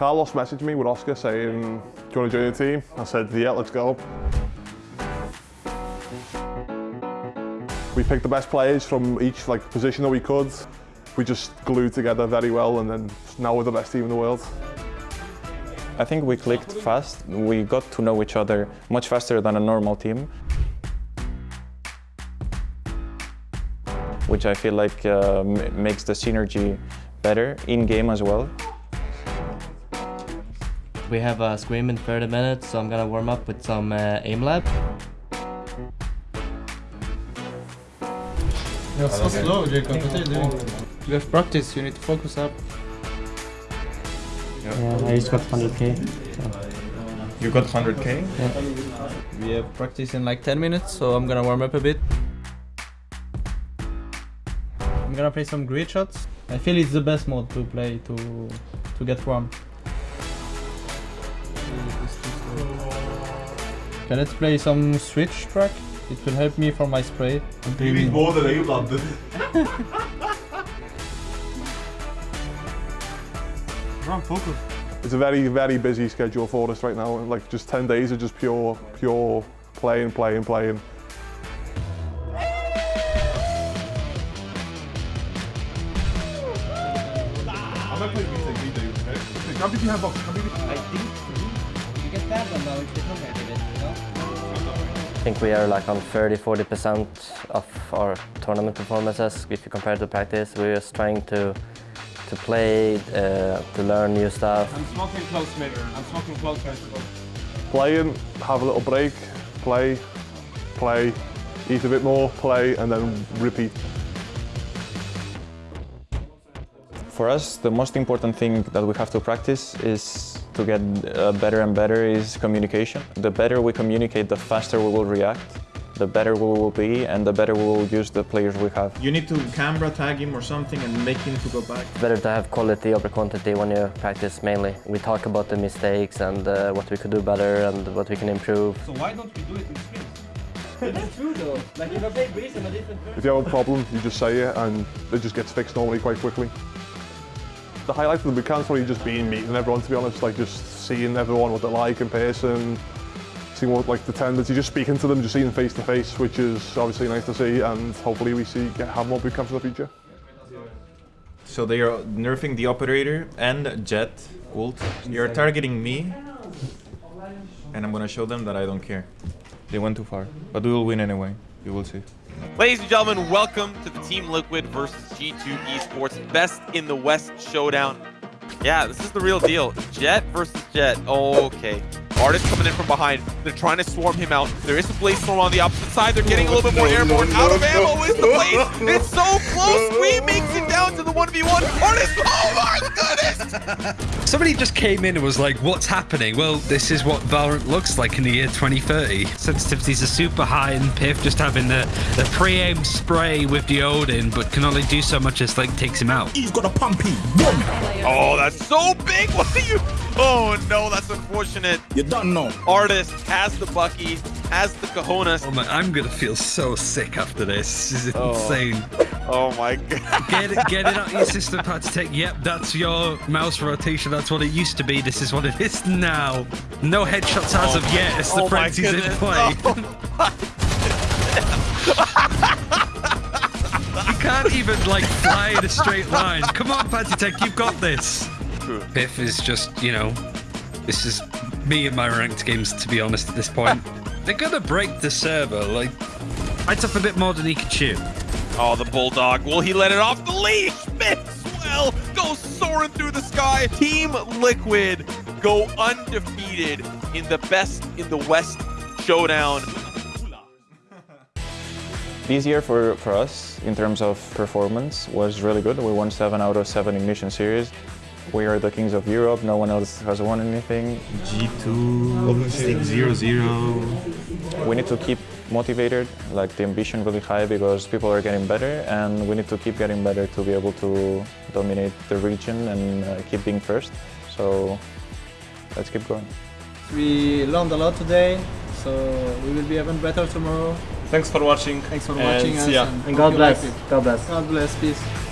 Carlos messaged me with Oscar saying, do you want to join the team? I said, yeah, let's go. We picked the best players from each like position that we could. We just glued together very well and then now we're the best team in the world. I think we clicked fast. We got to know each other much faster than a normal team. Which I feel like uh, makes the synergy better in-game as well. We have a scrim in 30 minutes, so I'm gonna warm up with some uh, aim lab. You're so slow, Jacob. What are you doing? You have practice, you need to focus up. Yeah, I just got 100k. You got 100k? Yeah. We have practice in like 10 minutes, so I'm gonna warm up a bit. I'm gonna play some grid shots. I feel it's the best mode to play to to get warm. Okay, let's play some switch track. It will help me for my spray. You need more than you, London. Wrong focus. It's a very, very busy schedule for us right now. Like just 10 days of just pure, pure playing, playing, playing. I'm gonna play BTG, okay? How did you have How. I think you get that one though if they come I think we are like on 30-40% of our tournament performances. If you compare to practice, we're just trying to to play, uh, to learn new stuff. I'm smoking close mirror. I'm smoking close festival. Playing, have a little break, play, play, eat a bit more, play, and then repeat. For us, the most important thing that we have to practice is to get uh, better and better is communication. The better we communicate, the faster we will react, the better we will be, and the better we will use the players we have. You need to camera tag him or something and make him to go back. Better to have quality over quantity when you practice mainly. We talk about the mistakes and uh, what we could do better and what we can improve. So why don't we do it in scrims? It's true though. Like if I play Greece, I'm a different person. If you have a problem, you just say it and it just gets fixed normally quite quickly. The highlight of the is probably just being meeting everyone, to be honest, like just seeing everyone what they're like in person, seeing what like the tendency, you're just speaking to them, just seeing face to face, which is obviously nice to see, and hopefully we see get have more boot camps in the future. So they are nerfing the operator and Jett ult. You're targeting me, and I'm gonna show them that I don't care. They went too far, but we will win anyway. You will see. Ladies and gentlemen, welcome to the Team Liquid versus G2 Esports Best in the West Showdown. Yeah, this is the real deal. Jett versus Jett. Okay. Artist coming in from behind. They're trying to swarm him out. There is a Blade Storm on the opposite side. They're getting a little bit more airborne. Out of ammo is the Blade. It's so close. We makes it down to the 1v1. Artist, oh my goodness! Somebody just came in and was like, what's happening? Well, this is what Valorant looks like in the year 2030. Sensitivities are super high and pyth just having the, the pre-aim spray with the Odin, but can only do so much as like takes him out. He's got a pumpy. Oh, that's so big. What are you? Oh no, that's unfortunate. You don't know. Artist has the Bucky, has the cojones. Oh my, I'm gonna feel so sick after this. This is Oh. insane. Oh my god. Get it, get it out of your system, Patitek. Yep, that's your mouse rotation. That's what it used to be. This is what it is now. No headshots as oh of yet. It's the Oh frenzy's in play. you can't even like fly in a straight line. Come on, Patitek, you've got this. pyth is just, you know, this is me and my ranked games, to be honest, at this point. They're gonna break the server. Like, it's up a bit more than he could chew. Oh, the Bulldog. Will he let it off the leash? Miss well. Goes soaring through the sky. Team Liquid go undefeated in the best in the West showdown. This year for, for us, in terms of performance, was really good. We won 7 out of 7 Ignition Series. We are the kings of Europe. No one else has won anything. G2, 600. We need to keep motivated, like the ambition really high because people are getting better and we need to keep getting better to be able to dominate the region and uh, keep being first. So let's keep going. We learned a lot today, so we will be even better tomorrow. Thanks for watching. Thanks for and watching us. see ya. and And God bless. it. God bless. God bless. Peace.